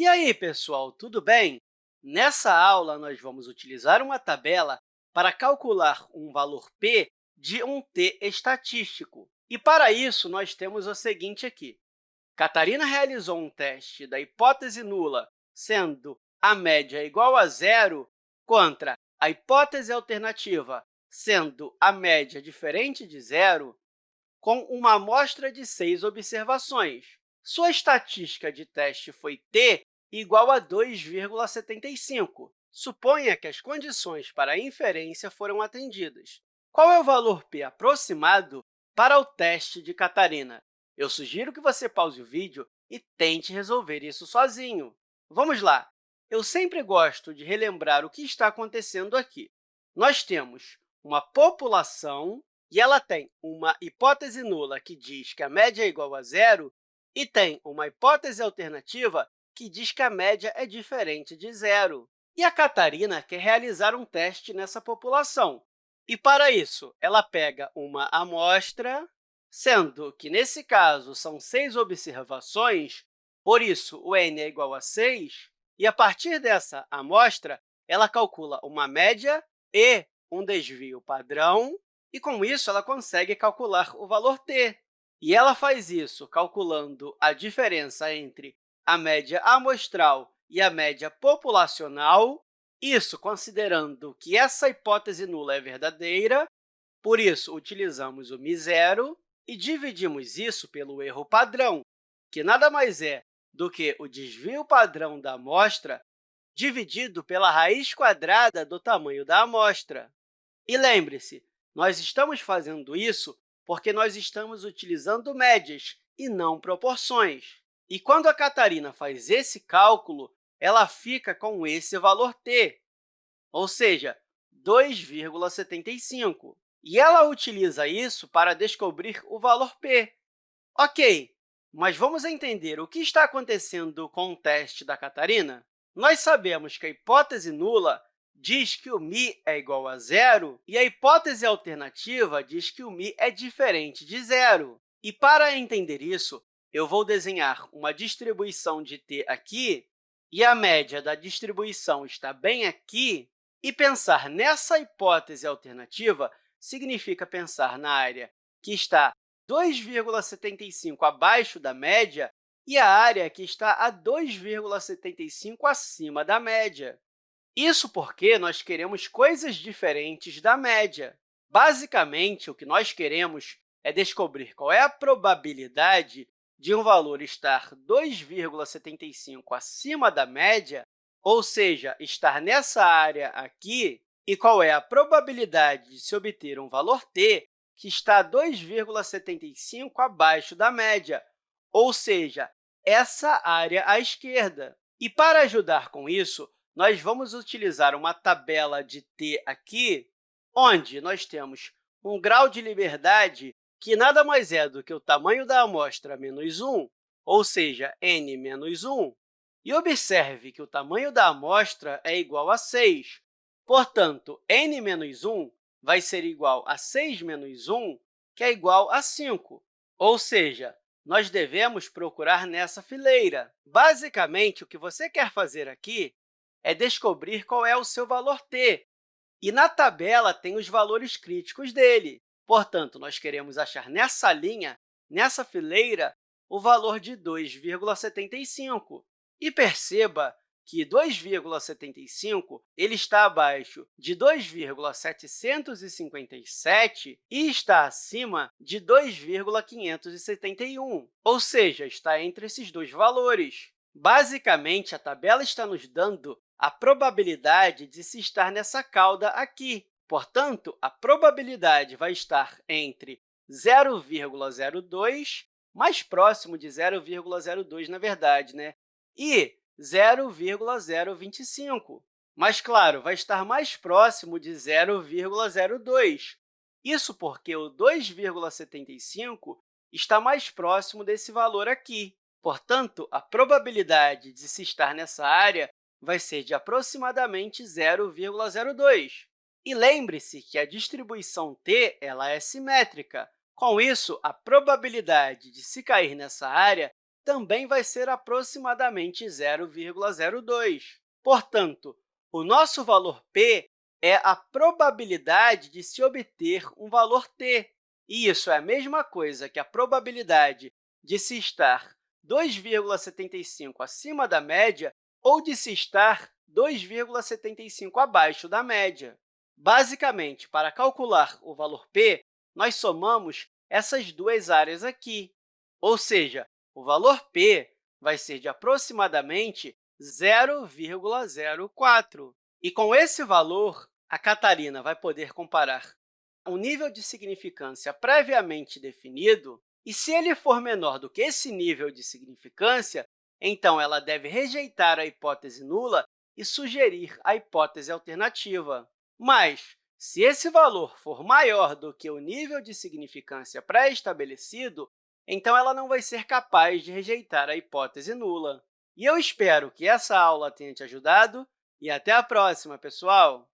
E aí, pessoal, tudo bem? Nessa aula, nós vamos utilizar uma tabela para calcular um valor p de um t estatístico. E, para isso, nós temos o seguinte aqui. Catarina realizou um teste da hipótese nula, sendo a média igual a zero, contra a hipótese alternativa, sendo a média diferente de zero, com uma amostra de seis observações. Sua estatística de teste foi t igual a 2,75. Suponha que as condições para a inferência foram atendidas. Qual é o valor p aproximado para o teste de Catarina? Eu sugiro que você pause o vídeo e tente resolver isso sozinho. Vamos lá! Eu sempre gosto de relembrar o que está acontecendo aqui. Nós temos uma população e ela tem uma hipótese nula que diz que a média é igual a zero e tem uma hipótese alternativa que diz que a média é diferente de zero. E a Catarina quer realizar um teste nessa população. E, para isso, ela pega uma amostra, sendo que, nesse caso, são seis observações, por isso, o n é igual a 6, e, a partir dessa amostra, ela calcula uma média e um desvio padrão, e, com isso, ela consegue calcular o valor t. E ela faz isso calculando a diferença entre a média amostral e a média populacional, isso considerando que essa hipótese nula é verdadeira, por isso, utilizamos o μ0 e dividimos isso pelo erro padrão, que nada mais é do que o desvio padrão da amostra dividido pela raiz quadrada do tamanho da amostra. E lembre-se, nós estamos fazendo isso porque nós estamos utilizando médias e não proporções. E quando a Catarina faz esse cálculo, ela fica com esse valor t, ou seja, 2,75. E ela utiliza isso para descobrir o valor p. Ok, mas vamos entender o que está acontecendo com o teste da Catarina? Nós sabemos que a hipótese nula diz que o μ é igual a zero e a hipótese alternativa diz que o μ é diferente de zero. E, para entender isso, eu vou desenhar uma distribuição de t aqui, e a média da distribuição está bem aqui, e pensar nessa hipótese alternativa significa pensar na área que está 2,75 abaixo da média e a área que está a 2,75 acima da média. Isso porque nós queremos coisas diferentes da média. Basicamente, o que nós queremos é descobrir qual é a probabilidade de um valor estar 2,75 acima da média, ou seja, estar nessa área aqui, e qual é a probabilidade de se obter um valor t que está 2,75 abaixo da média, ou seja, essa área à esquerda. E, para ajudar com isso, nós vamos utilizar uma tabela de t aqui, onde nós temos um grau de liberdade que nada mais é do que o tamanho da amostra menos 1, ou seja, n menos 1. E observe que o tamanho da amostra é igual a 6. Portanto, n menos 1 vai ser igual a 6 menos 1, que é igual a 5. Ou seja, nós devemos procurar nessa fileira. Basicamente, o que você quer fazer aqui é descobrir qual é o seu valor t. E na tabela tem os valores críticos dele. Portanto, nós queremos achar nessa linha, nessa fileira, o valor de 2,75. E perceba que 2,75 ele está abaixo de 2,757 e está acima de 2,571, ou seja, está entre esses dois valores. Basicamente, a tabela está nos dando a probabilidade de se estar nessa cauda aqui. Portanto, a probabilidade vai estar entre 0,02, mais próximo de 0,02, na verdade, né? e 0,025. Mas, claro, vai estar mais próximo de 0,02. Isso porque o 2,75 está mais próximo desse valor aqui. Portanto, a probabilidade de se estar nessa área vai ser de aproximadamente 0,02. E lembre-se que a distribuição t ela é simétrica. Com isso, a probabilidade de se cair nessa área também vai ser aproximadamente 0,02. Portanto, o nosso valor p é a probabilidade de se obter um valor t. E isso é a mesma coisa que a probabilidade de se estar 2,75 acima da média ou de se estar 2,75 abaixo da média. Basicamente, para calcular o valor p, nós somamos essas duas áreas aqui, ou seja, o valor p vai ser de aproximadamente 0,04. E com esse valor, a Catarina vai poder comparar um nível de significância previamente definido, e se ele for menor do que esse nível de significância, então ela deve rejeitar a hipótese nula e sugerir a hipótese alternativa. Mas, se esse valor for maior do que o nível de significância pré-estabelecido, então ela não vai ser capaz de rejeitar a hipótese nula. E eu espero que essa aula tenha te ajudado e até a próxima, pessoal!